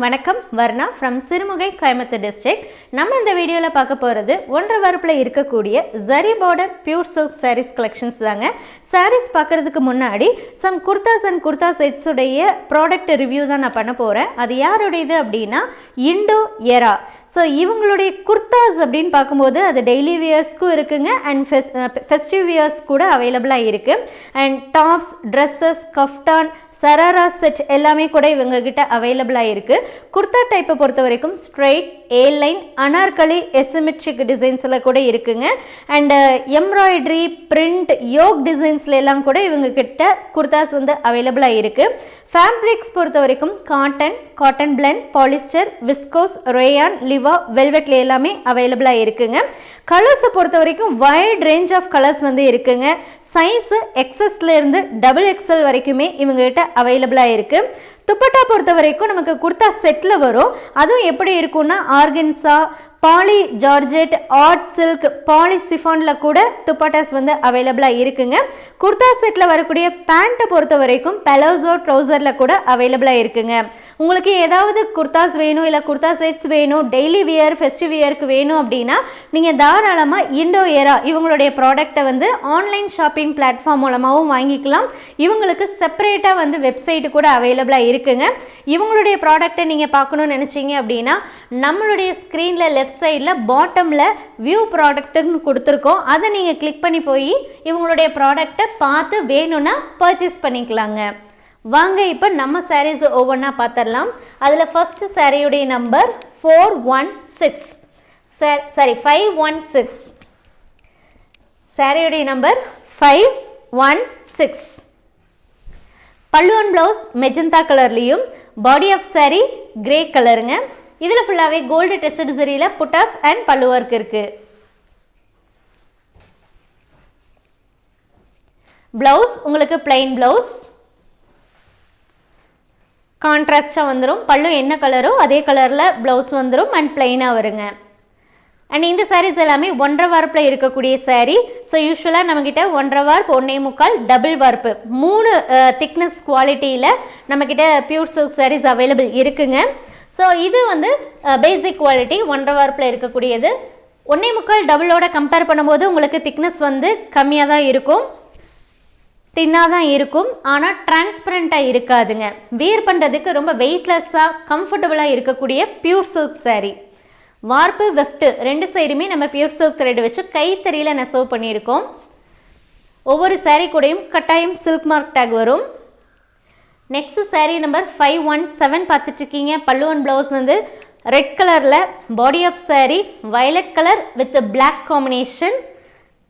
வணக்கம் Varna from Sirumugai Coimbatore district நம்ம இந்த வீடியோவில் பார்க்க போகிறது ஒன்றரை வரப்பில் இருக்கக்கூடிய zari border pure silk sarees collections தாங்க. சாரீஸ் பார்க்குறதுக்கு முன்னாடி சம் குர்தாஸ் அண்ட் குர்தா செட்ஸுடைய ப்ராடக்ட் ரிவ்யூ தான் நான் பண்ண போகிறேன் அது யாருடையது அப்படின்னா இண்டோ எரா ஸோ இவங்களுடைய குர்தாஸ் அப்படின்னு பார்க்கும்போது அது டெய்லி வியர்ஸ்க்கும் இருக்குங்க. அண்ட் ஃபெஸ் ஃபெஸ்டிவ் வியர்ஸ் கூட அவைலபிளாக இருக்குது and tops dresses kaftan sharara set எல்லாமே கூட இவங்க கிட்ட அவைலபிளாக இருக்குது குர்தா டைப்பை பொறுத்த வரைக்கும் straight A line anarkali asymmetric டிசைன்ஸில் கூட இருக்குங்க. அண்டு எம்ப்ராய்டரி பிரிண்ட் யோக் டிசைன்ஸ்ல எல்லாம் கூட இவங்க கிட்ட குர்தாஸ் வந்து அவைலபிளாக இருக்குது ஃபேப்ரிக்ஸ் பொறுத்த வரைக்கும் cotton cotton blend polyester viscose rayon Liva வெல்வெட்ல எல்லாமே அவைலபிளாக இருக்குங்க. கலர்ஸை பொறுத்த வரைக்கும் வைட் ரேஞ்ச் ஆஃப் கலர்ஸ் வந்து இருக்குங்க. சைஸு எக்ஸஸ்லேருந்து டபுள் எக்ஸல் வரைக்குமே இவங்ககிட்ட அவைலபிளாக இருக்குது துப்பட்டா பொறுத்த வரைக்கும் நமக்கு குர்த்தா செட்டில் வரும். அதுவும் எப்படி இருக்கும்னா organza poly georgette art silk poly சிஃபானில் கூட துப்பாட்டாஸ் வந்து அவைலபிளாக இருக்குங்க. குர்தா செட்டில் வரக்கூடிய பேண்ட்டை பொறுத்த வரைக்கும் பெலோசோ ட்ரௌசரில் கூட அவைலபிளாக இருக்குங்க. உங்களுக்கு ஏதாவது குர்தாஸ் வேணும் இல்லை குர்தா செட்ஸ் வேணும் டெய்லி வியர் ஃபெஸ்டிவ் வியருக்கு வேணும் அப்படின்னா நீங்கள் தாராளமாக இண்டோ ஏரா இவங்களுடைய ப்ராடக்ட்டை வந்து ஆன்லைன் ஷாப்பிங் பிளாட்ஃபார்ம் மூலமாகவும் வாங்கிக்கலாம். இவங்களுக்கு செப்பரேட்டாக வந்து வெப்சைட்டு கூட அவைலபிளாக இருக்குங்க. இவங்களுடைய ப்ராடக்ட்டை நீங்கள் பார்க்கணும்னு நினச்சிங்க அப்படின்னா நம்மளுடைய ஸ்க்ரீனில் லெஃப்ட் சைடில் பாட்டமில் வியூ ப்ராடக்ட்டுன்னு கொடுத்துருக்கோம். அதை நீங்கள் கிளிக் பண்ணி போய் இவங்களுடைய ப்ராடக்ட்டை பார்த்து வேணும்னா பர்ச்சேஸ் பண்ணிக்கலாங்க. வாங்க இப்போ நம்ம சாரீஸ் ஒவ்வொன்றா பார்த்துடலாம் அதில் ஃபஸ்ட்டு சாரியுடைய number four one six saree five one six சாரியுடைய நம்பர் ஃபைவ் ஒன் சிக்ஸ் பல்லுவன் ப்ளவுஸ் மெஜந்தா கலர்லேயும் பாடி ஆஃப் saree கிரே கலருங்க இதில் ஃபுல்லாகவே கோல்டு டெஸ்டட் சரியில் புட்டாஸ் அண்ட் பல்லு ஒர்க் இருக்குது ப்ளவுஸ் உங்களுக்கு பிளைன் ப்ளவுஸ் கான்ட்ராஸ்டாக வந்துடும் பல்லு என்ன கலரோ அதே கலரில் ப்ளவுஸ் வந்துடும் அண்ட் பிளைனாக வருங்க. அண்ட் இந்த சாரீஸ் எல்லாமே ஒன்றரை வார்ப்பில் இருக்கக்கூடிய சாரீ ஸோ யூஸ்வலாக நம்மக்கிட்ட ஒன்றரை வார்ப் ஒன்றே முக்கால் டபுள் வார்ப்பு மூணு திக்னஸ் குவாலிட்டியில் நம்மக்கிட்ட பியூர் சில்க் சாரீஸ் அவைலபிள் இருக்குங்க. ஸோ இது வந்து uh, பேசிக் குவாலிட்டி ஒன்றரை வார்ப்பில் இருக்கக்கூடியது. ஒன்றே முக்கால் டபுளோட கம்பேர் பண்ணும்போது உங்களுக்கு திக்னஸ் வந்து கம்மியாக தான் இருக்கும். தின்னாக தான் இருக்கும். ஆனால் டிரான்ஸ்பரண்ட்டாக இருக்காதுங்க. வேர் பண்ணுறதுக்கு ரொம்ப வெயிட்லெஸ்ஸாக கம்ஃபர்டபுளாக இருக்கக்கூடிய பியூர் சில்க் சாரீ வார்ப்பு வெஃப்ட்டு ரெண்டு சைடுமே நம்ம பியூர் சில்க் த்ரெட் வச்சு கைத்தறியில் நெசவு பண்ணியிருக்கோம். ஒவ்வொரு சாரீ கூடயும் கட்டாயம் சில்க் மார்க் டேக் வரும். Next saree number five one seven பார்த்துட்ருக்கீங்க பல்லுவன் ப்ளவுஸ் வந்து ரெட் கலரில் body of saree violet colour with black combination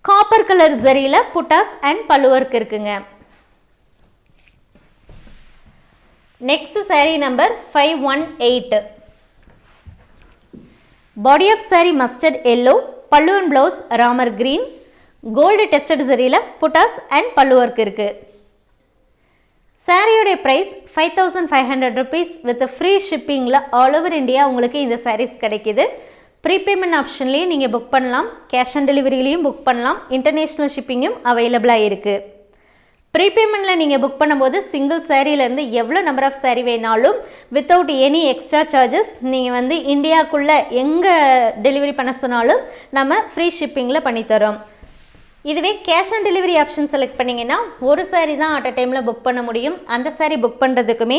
copper colour ஜரியில் buttas and pallu work இருக்குங்க. Next saree number five one eight body of saree mustard yellow பல்லுவன் blouse Ramar green gold tested சரியில் buttas and பல்லு work இருக்குது சாரியோடைய price five thousand five hundred rupees with free ஷிப்பிங்கில் all over India உங்களுக்கு இந்த சாரீஸ் கிடைக்கிது. Prepayment ஆப்ஷன்லேயும் நீங்கள் book பண்ணலாம். Cash on டெலிவரிலையும் புக் பண்ணலாம். இன்டர்நேஷ்னல் ஷிப்பிங்கும் அவைலபிளாக இருக்குது ப்ரீபேமெண்ட்டில் நீங்கள் புக் பண்ணும்போது சிங்கிள் சேரீலேருந்து எவ்வளோ நம்பர் ஆஃப் சேரீ வேணாலும் வித்தவுட் எனி எக்ஸ்ட்ரா சார்ஜஸ் நீங்கள் வந்து இந்தியாவுக்குள்ளே எங்கே டெலிவரி பண்ண சொன்னாலும் நம்ம ஃப்ரீ ஷிப்பிங்கில் பண்ணித்தரோம். இதுவே cash on delivery option select பண்ணிங்கன்னா ஒரு saree தான் அட் அ டைமில் புக் பண்ண முடியும். அந்த saree book பண்ணுறதுக்குமே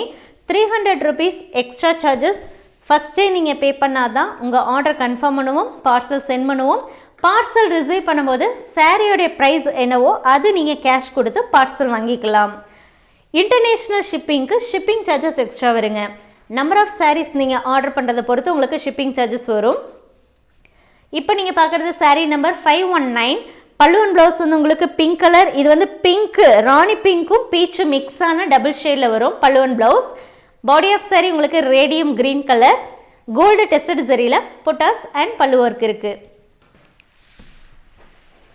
three hundred rupees extra charges ஃபஸ்ட்டே நீங்கள் பே பண்ணால் தான் உங்கள் ஆர்டர் கன்ஃபார்ம் பண்ணுவோம் பார்சல் சென்ட் பண்ணுவோம். பார்சல் ரிசீவ் பண்ணும்போது சாரியோடைய ப்ரைஸ் என்னவோ அது நீங்கள் கேஷ் கொடுத்து பார்சல் வாங்கிக்கலாம். இன்டர்நேஷ்னல் ஷிப்பிங்க்கு ஷிப்பிங் சார்ஜஸ் எக்ஸ்ட்ரா வருங்க. நம்பர் ஆஃப் சாரீஸ் நீங்கள் ஆர்டர் பண்ணுறதை பொறுத்து உங்களுக்கு ஷிப்பிங் சார்ஜஸ் வரும். இப்போ நீங்கள் பார்க்குறது saree number five one nine பல்லுவன் ப்ளவுஸ் வந்து உங்களுக்கு பிங்க் கலர் இது வந்து பிங்க்கு ராணி பிங்க்கும் பீச்சும் மிக்ஸான டபுள் ஷேடில் வரும் பல்லுவன் ப்ளவுஸ் பாடி ஆஃப் saree உங்களுக்கு radium green colour gold tested சரியில் buttas and பல்லு ஒர்க் இருக்குது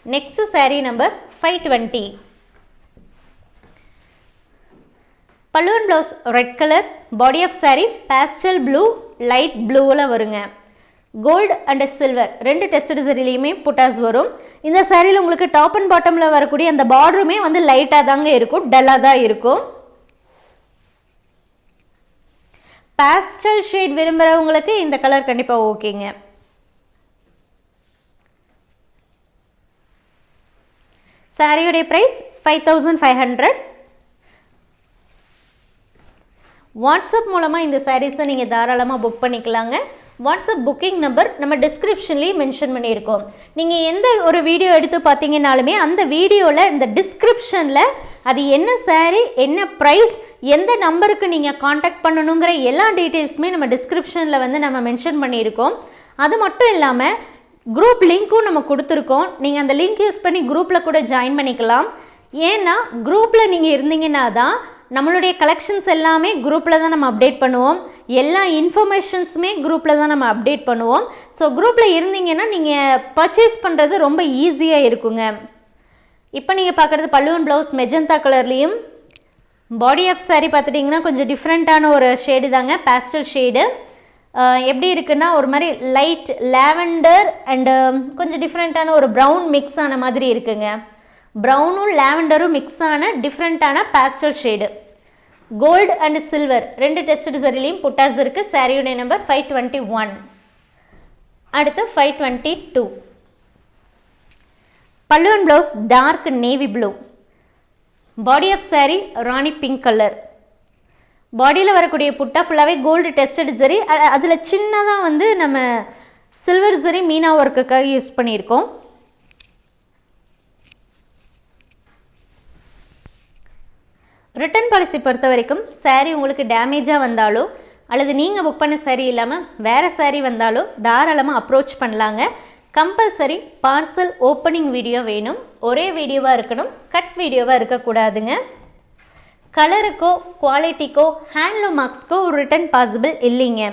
next saree number five twenty பல்லுவன் blouse red colour body of saree pastel blue light ப்ளூவில் வருங்க. கோல்டு அண்ட் சில்வர் ரெண்டு டெஸ்ட் சரிலையுமே புட்டாஸ் வரும். இந்த சாரியில் உங்களுக்கு டாப் அண்ட் பாட்டமில் வரக்கூடிய அந்த பார்டருமே வந்து லைட்டாக தாங்க இருக்கும் டல்லாக தான் இருக்கும். பேஸ்டல் ஷேட் விரும்புகிறவங்களுக்கு இந்த கலர் கண்டிப்பாக ஓகேங்க. சாரியுடைய price five thousand five hundred WhatsApp மூலமாக இந்த சாரீஸை நீங்கள் தாராளமாக புக் பண்ணிக்கலாங்க. வாட்ஸ்அப் புக்கிங் நம்பர் நம்ம டிஸ்கிரிப்ஷன்லேயும் மென்ஷன் பண்ணியிருக்கோம். நீங்கள் எந்த ஒரு வீடியோ எடுத்து பார்த்தீங்கன்னாலுமே அந்த வீடியோவில் இந்த டிஸ்கிரிப்ஷனில் அது என்ன சாரீ என்ன ப்ரைஸ் எந்த நம்பருக்கு நீங்கள் காண்டாக்ட் பண்ணணுங்கிற எல்லா டீட்டெயில்ஸுமே நம்ம டிஸ்கிரிப்ஷனில் வந்து நம்ம மென்ஷன் பண்ணியிருக்கோம். அது மட்டும் இல்லாமல் குரூப் லிங்க்கும் நம்ம கொடுத்துருக்கோம். நீங்கள் அந்த லிங்க் யூஸ் பண்ணி குரூப்பில் கூட ஜாயின் பண்ணிக்கலாம். ஏன்னா குரூப்பில் நீங்கள் இருந்தீங்கன்னா தான் நம்மளுடைய கலெக்ஷன்ஸ் எல்லாமே குரூப்பில் தான் நம்ம அப்டேட் பண்ணுவோம். எல்லா இன்ஃபர்மேஷன்ஸுமே குரூப்பில் தான் நம்ம அப்டேட் பண்ணுவோம். ஸோ குரூப்பில் இருந்தீங்கன்னா நீங்கள் பர்ச்சேஸ் பண்ணுறது ரொம்ப ஈஸியாக இருக்குங்க. இப்போ நீங்கள் பார்க்குறது பல்லுவன் ப்ளவுஸ் மெஜந்தா கலர்லேயும் பாடி ஆஃப் சாரீ பார்த்துட்டிங்கன்னா கொஞ்சம் டிஃப்ரெண்ட்டான ஒரு ஷேடு தாங்க பேஸ்டல் ஷேடு எப்படி இருக்குன்னா ஒரு மாதிரி லைட் லேவெண்டர் அண்டு கொஞ்சம் டிஃப்ரெண்ட்டான ஒரு ப்ரௌன் மிக்ஸ் ஆன மாதிரி இருக்குங்க. ப்ரௌனும் லாவெண்டரும் மிக்ஸ் ஆன டிஃப்ரெண்ட்டான pastel shade gold and silver ரெண்டு டெஸ்ட் சரிலையும் புட்டாஸ் இருக்குது சாரியுடைய நம்பர் ஃபைவ் டுவெண்ட்டி ஒன் அடுத்து ஃபைவ் டுவெண்ட்டி டூ பல்லுவன் blouse dark navy blue body of saree rani pink colour பாடியில் வரக்கூடிய புட்டா ஃபுல்லாகவே கோல்டு டெஸ்டட் சரி அதில் சின்னதாக வந்து நம்ம சில்வர் சரி மீனா ஒர்க்குக்காக யூஸ் பண்ணியிருக்கோம். ரிட்டர்ன் பாலிசி பொறுத்த வரைக்கும் சாரீ உங்களுக்கு டேமேஜாக வந்தாலோ அல்லது நீங்கள் புக் பண்ண சாரீ இல்லாமல் வேறு சாரீ வந்தாலோ தாராளமாக அப்ரோச் பண்ணலாங்க. கம்பல்சரி பார்சல் ஓப்பனிங் வீடியோ வேணும். ஒரே வீடியோவாக இருக்கணும் கட் வீடியோவாக இருக்கக்கூடாதுங்க. கலருக்கோ குவாலிட்டிக்கோ ஹேண்ட்லூம் மார்க்ஸ்க்கோ ஒரு ரிட்டர்ன் பாசிபிள் இல்லைங்க.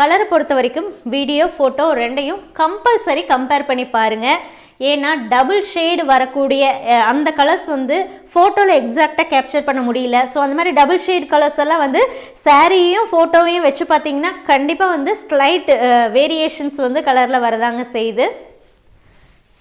கலரை பொறுத்த வரைக்கும் வீடியோ ஃபோட்டோ ரெண்டையும் கம்பல்சரி கம்பேர் பண்ணி பாருங்கள் ஏன்னா டபுள் ஷேடு வரக்கூடிய அந்த கலர்ஸ் வந்து ஃபோட்டோவில் எக்ஸாக்டாக கேப்சர் பண்ண முடியல. ஸோ அந்த மாதிரி டபுள் ஷேட் கலர்ஸ் எல்லாம் வந்து சாரியும் ஃபோட்டோவையும் வச்சு பார்த்தீங்கன்னா கண்டிப்பாக வந்து ஸ்லைட் வேரியேஷன்ஸ் வந்து கலரில் வரதாங்க செய்யுது.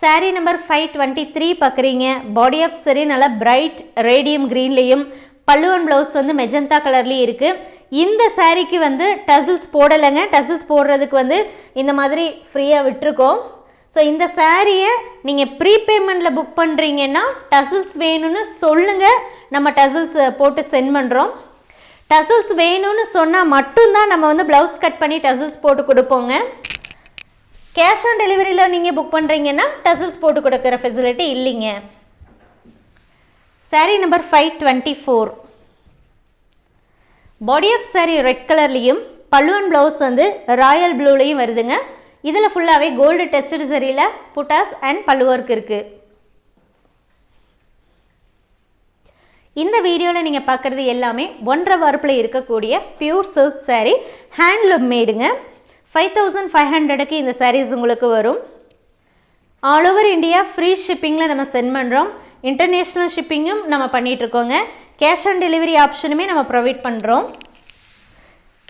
Saree number five twenty three பார்க்குறீங்க. பாடி ஆஃப் சரி நல்லா பிரைட் ரேடியம் க்ரீன்லேயும் பல்லுவன் ப்ளவுஸ் வந்து மெஜந்தா கலர்லேயும் இருக்குது இந்த சாரீக்கு வந்து டசில்ஸ் போடலைங்க. டசில்ஸ் போடுறதுக்கு வந்து இந்த மாதிரி ஃப்ரீயாக விட்டுருக்கோம். ஸோ இந்த சாரியை நீங்கள் ப்ரீபேமெண்ட்டில் புக் பண்ணுறீங்கன்னா டசில்ஸ் வேணும்னு சொல்லுங்கள் நம்ம டசில்ஸ் போட்டு சென்ட் பண்ணுறோம் டசில்ஸ் வேணும்னு சொன்னால் மட்டும்தான் நம்ம வந்து ப்ளவுஸ் கட் பண்ணி டசில்ஸ் போட்டு கொடுப்போங்க. கேஷ் ஆன் டெலிவரியில் நீங்கள் புக் பண்ணுறீங்கன்னா டசில்ஸ் போட்டு கொடுக்குற ஃபெசிலிட்டி இல்லைங்க. Saree number five twenty four body of saree red கலர்லேயும் பல்லுவன் ப்ளவுஸ் வந்து ராயல் ப்ளூலேயும் வருதுங்க. இதில் ஃபுல்லாகவே கோல்டு டெஸ்டட் சரியில் புட்டாஸ் அண்ட் பல்லுவர்க் இருக்குது இந்த வீடியோவில் நீங்கள் பார்க்குறது எல்லாமே ஒன்றரை வாரப்பில் இருக்கக்கூடிய பியூர் சில்க் சாரீ ஹேண்ட்லூம் மேடுங்க ஃபைவ் தௌசண்ட் ஃபைவ் ஹண்ட்ரடுக்கு இந்த சாரீஸ் உங்களுக்கு வரும். ஆல் ஓவர் இந்தியா ஃப்ரீ ஷிப்பிங்கில் நம்ம சென்ட் பண்ணுறோம் இன்டர்நேஷ்னல் ஷிப்பிங்கும் நம்ம பண்ணிகிட்ருக்கோங்க கேஷ் ஆன் டெலிவரி ஆப்ஷனுமே நம்ம ப்ரொவைட் பண்ணுறோம்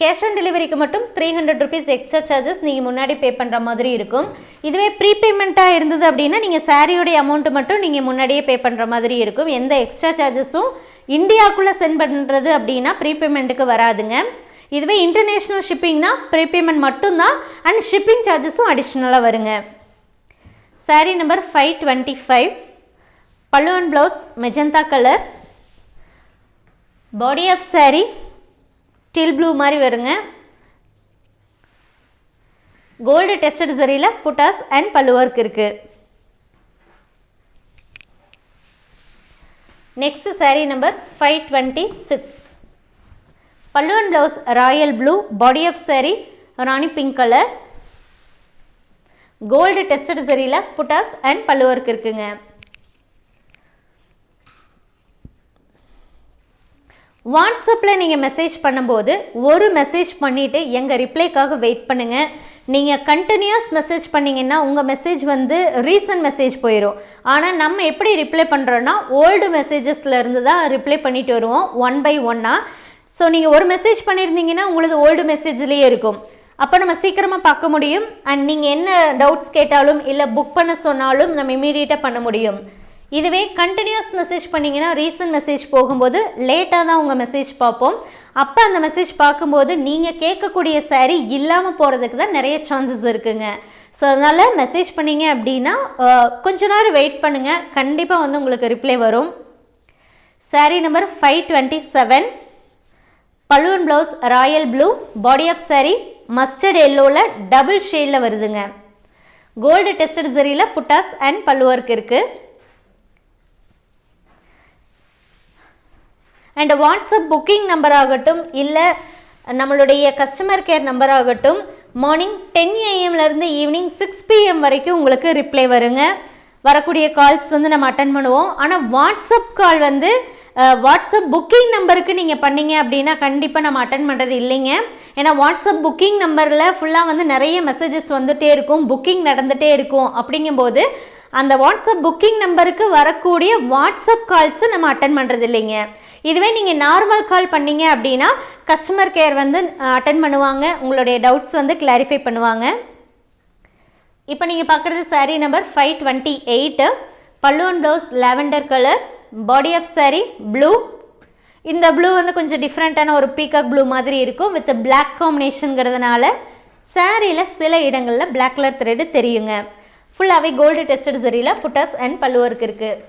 கேஷ் ஆன் டெலிவரிக்கு மட்டும் three hundred rupees extra charges நீங்கள் முன்னாடி பே பண்ணுற மாதிரி இருக்கும். இதுவே ப்ரீபேமெண்ட்டாக இருந்தது அப்படின்னா நீங்கள் சாரியோடைய அமௌண்ட்டு மட்டும் நீங்கள் முன்னாடியே பே பண்ணுற மாதிரி இருக்கும். எந்த எக்ஸ்ட்ரா சார்ஜஸும் இந்தியாவுக்குள்ளே சென்ட் பண்ணுறது அப்படின்னா ப்ரீபேமெண்ட்டுக்கு வராதுங்க. இதுவே இன்டர்நேஷ்னல் ஷிப்பிங்னா ப்ரீபேமெண்ட் மட்டும்தான் அண்ட் ஷிப்பிங் சார்ஜஸும் அடிஷ்னலாக வருங்க. Saree number five twenty five pallu and blouse magenta colour body of saree teal blue மாதிரி வருங்க. கோல்டு டெஸ்டட் சரியில் புட்டாஸ் அண்ட் பல்லு ஒர்க் இருக்குது next saree number five twenty six pallu and blouse royal blue body of saree rani pink colour gold tested சரியில் buttas and பல்லு work இருக்குங்க. வாட்ஸ்அப்பில் நீங்கள் message பண்ணும்போது ஒரு மெசேஜ் பண்ணிவிட்டு எங்கள் ரிப்ளைக்காக வெயிட் பண்ணுங்கள் நீங்கள் கண்டினியூஸ் மெசேஜ் பண்ணிங்கன்னா உங்கள் மெசேஜ் வந்து ரீசன்ட் மெசேஜ் போயிடும் ஆனால் நம்ம எப்படி ரிப்ளை பண்ணுறோன்னா ஓல்டு மெசேஜஸில் இருந்து தான் ரிப்ளை பண்ணிட்டு வருவோம் ஒன் பை ஒன்னாக ஸோ நீங்கள் ஒரு மெசேஜ் பண்ணியிருந்தீங்கன்னா உங்களது ஓல்டு மெசேஜ்லேயே இருக்கும். அப்போ நம்ம சீக்கிரமாக பார்க்க முடியும். அண்ட் நீங்கள் என்ன டவுட்ஸ் கேட்டாலும் இல்லை புக் பண்ண சொன்னாலும் நம்ம இமீடியட்டாக பண்ண முடியும். இதுவே கண்டினியூஸ் மெசேஜ் பண்ணிங்கன்னா ரீசன்ட் மெசேஜ் போகும்போது லேட்டாக தான் உங்கள் மெசேஜ் பார்ப்போம். அப்போ அந்த மெசேஜ் பார்க்கும்போது நீங்கள் கேட்கக்கூடிய saree இல்லாமல் போகிறதுக்கு தான் நிறைய சான்சஸ் இருக்குங்க. ஸோ அதனால் மெசேஜ் பண்ணீங்க அப்படின்னா கொஞ்ச நேரம் வெயிட் பண்ணுங்கள் கண்டிப்பாக வந்து உங்களுக்கு ரிப்ளை வரும். Saree number five twenty seven balloon blouse royal blue body of saree mustard எல்லோவில் double ஷேடில் வருதுங்க. கோல்டு டெஸ்டட் சரியில் புட்டாஸ் அண்ட் பல்லு ஒர்க் இருக்குது அண்ட் வாட்ஸ்அப் புக்கிங் நம்பர் ஆகட்டும் இல்லை நம்மளுடைய கஸ்டமர் கேர் நம்பர் ஆகட்டும் மார்னிங் டென் ஏஎம்லேருந்து ஈவினிங் சிக்ஸ் பிஎம் வரைக்கும் உங்களுக்கு ரிப்ளை வருங்க. வரக்கூடிய கால்ஸ் வந்து நம்ம அட்டன் பண்ணுவோம். ஆனால் வாட்ஸ்அப் கால் வந்து வாட்ஸ்அப் புக்கிங் நம்பருக்கு நீங்கள் பண்ணீங்க அப்படின்னா கண்டிப்பாக நம்ம அட்டன் பண்ணுறது இல்லைங்க. ஏன்னா வாட்ஸ்அப் புக்கிங் நம்பரில் ஃபுல்லாக வந்து நிறைய மெசேஜஸ் வந்துகிட்டே இருக்கும் புக்கிங் நடந்துகிட்டே இருக்கும் அப்படிங்கும்போது அந்த வாட்ஸ்அப் புக்கிங் நம்பருக்கு வரக்கூடிய வாட்ஸ்அப் கால்ஸை நம்ம அட்டன் பண்ணுறது இல்லைங்க. இதுவே நீங்கள் நார்மல் கால் பண்ணீங்க அப்படின்னா கஸ்டமர் கேர் வந்து அட்டன் பண்ணுவாங்க. உங்களுடைய டவுட்ஸ் வந்து கிளாரிஃபை பண்ணுவாங்க. இப்போ நீங்கள் பார்க்குறது saree number five twenty eight பல்லுவன் blouse lavender colour body of saree blue இந்த ப்ளூ வந்து கொஞ்சம் டிஃப்ரெண்ட்டான ஒரு பீகாக் ப்ளூ மாதிரி இருக்கும் வித் பிளாக் காம்பினேஷனுங்கிறதுனால சாரியில் சில இடங்களில் பிளாக் கலர் த்ரெட்டு தெரியுங்க. ஃபுல்லாகவே கோல்டு டெஸ்டட் சரியில் புட்டாஸ் அண்ட் பல்லு ஒர்க் இருக்குது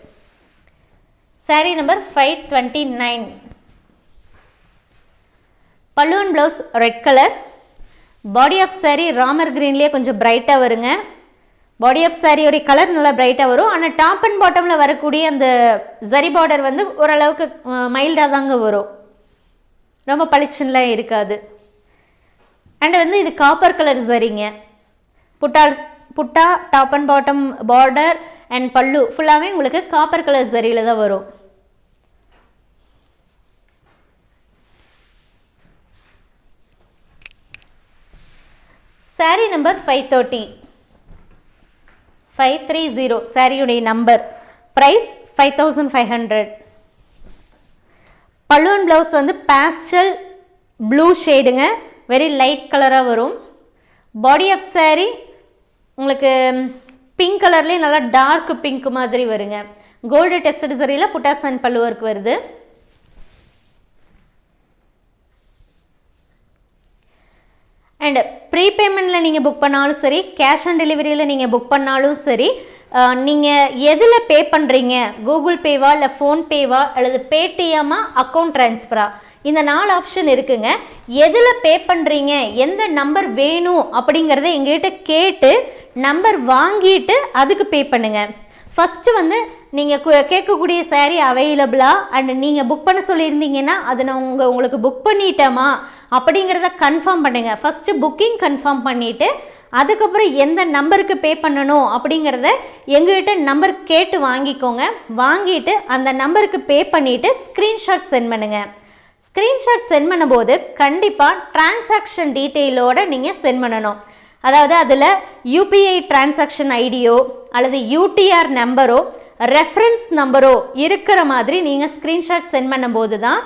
saree number five twenty nine பல்லுவன் blouse red colour body of saree Ramar க்ரீன்லேயே கொஞ்சம் பிரைட்டாக வருங்க. பாடி ஆஃப் சாரியோடைய கலர் நல்லா பிரைட்டாக வரும். ஆனால் டாப் அண்ட் பாட்டமில் வரக்கூடிய அந்த ஜரி பார்டர் வந்து ஓரளவுக்கு மைல்டாக தாங்க வரும். ரொம்ப பளிச்சுன்னெலாம் இருக்காது. அண்ட் வந்து இது காப்பர் கலர் சரிங்க புட்டால் butta top and bottom border and pallu ஃபுல்லாகவே உங்களுக்கு காப்பர் கலர் சரியில் தான் வரும். Saree number five thirty five three zero சாரியுடைய number price five thousand five hundred balloon blouse வந்து பேஸ்டல் ப்ளூ ஷேடுங்க வெரி லைட் கலராக வரும். பாடி ஆஃப் saree உங்களுக்கு பிங்க் கலர்லேயே நல்லா டார்க் பிங்க் மாதிரி வருங்க. கோல்டு டெஸ்டட் சரியில் புட்டாசன் அண்ட் பல்லு ஒர்க் வருது. அண்ட் ப்ரீபேமெண்ட்டில் நீங்கள் புக் பண்ணாலும் சரி கேஷ் ஆன் டெலிவரியில் நீங்கள் புக் பண்ணாலும் சரி நீங்கள் எதில் பே பண்ணுறீங்க கூகுள் பேவா இல்லை ஃபோன்பேவா அல்லது பேடிஎம்மா அக்கௌண்ட் ட்ரான்ஸ்ஃபரா இந்த நாலு ஆப்ஷன் இருக்குங்க. எதில் பே பண்ணுறீங்க எந்த நம்பர் வேணும்? அப்படிங்கிறத எங்ககிட்ட கேட்டு நம்பர் வாங்கிட்டு அதுக்கு பே பண்ணுங்கள் ஃபஸ்ட்டு வந்து நீங்கள் கேட்கக்கூடிய சேரீ அவைலபிளா அண்ட் நீங்கள் புக் பண்ண சொல்லியிருந்தீங்கன்னா அதை நான் உங்கள் உங்களுக்கு புக் பண்ணிட்டோமா அப்படிங்கிறத கன்ஃபார்ம் பண்ணுங்கள் ஃபஸ்ட்டு புக்கிங் கன்ஃபார்ம் பண்ணிவிட்டு அதுக்கப்புறம் எந்த நம்பருக்கு பே பண்ணணும் அப்படிங்கிறத எங்ககிட்ட நம்பர் கேட்டு வாங்கிக்கோங்க. வாங்கிட்டு அந்த நம்பருக்கு பே பண்ணிவிட்டு ஸ்க்ரீன்ஷாட் சென்ட் பண்ணுங்கள் ஸ்க்ரீன்ஷாட் சென்ட் பண்ணும்போது கண்டிப்பாக டிரான்சாக்ஷன் டீட்டெயிலோடு நீங்கள் சென்ட் பண்ணணும். அதாவது அதில் யூபிஐ டிரான்சாக்ஷன் ஐடியோ அல்லது யூடிஆர் நம்பரோ ரெஃபரன்ஸ் நம்பரோ இருக்கிற மாதிரி நீங்கள் ஸ்க்ரீன்ஷாட் சென்ட் பண்ணும்போது தான்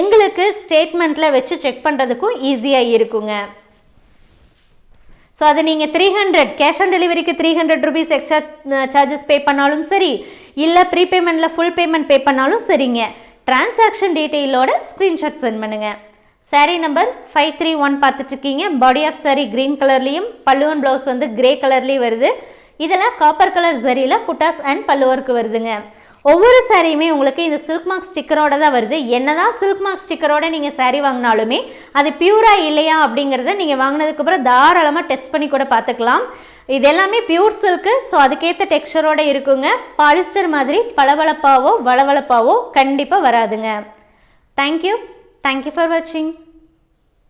எங்களுக்கு ஸ்டேட்மெண்ட்டில் வச்சு செக் பண்ணுறதுக்கும் ஈஸியாக இருக்குங்க. ஸோ அதை நீங்கள் த்ரீ ஹண்ட்ரட் கேஷ் ஆன் டெலிவரிக்கு three hundred rupees extra charges pay பண்ணாலும் சரி இல்லை ப்ரீபேமெண்ட்டில் ஃபுல் பேமெண்ட் பே பண்ணாலும் சரிங்க. டிரான்சாக்ஷன் டீட்டெயிலோட ஸ்க்ரீன்ஷாட் சென்ட் பண்ணுங்கள் saree number five three one பார்த்துட்ருக்கீங்க பாடி ஆஃப் சாரீ க்ரீன் கலர்லேயும் பல்லுவன் ப்ளவுஸ் வந்து கிரே கலர்லேயும் வருது. இதெல்லாம் காப்பர் கலர் சரியில் புட்டாஸ் அண்ட் பல்லுவருக்கு வருதுங்க. ஒவ்வொரு சாரியுமே உங்களுக்கு இந்த சில்க் மார்க் ஸ்டிக்கரோட தான் வருது. என்னதான் சில்க் மார்க் ஸ்டிக்கரோட நீங்கள் சாரீ வாங்கினாலுமே அது பியூரா இல்லையா அப்படிங்கிறத நீங்கள் வாங்கினதுக்கப்புறம் தாராளமாக டெஸ்ட் பண்ணி கூட பார்த்துக்கலாம். இது எல்லாமே பியூர் சில்க்கு ஸோ அதுக்கேற்ற டெக்ஸ்டரோடு இருக்குங்க. பாலிஸ்டர் மாதிரி பளபளப்பாவோ வளவளப்பாவோ கண்டிப்பாக வராதுங்க. தேங்க்யூ தேங்க்யூ ஃபார் வாட்சிங்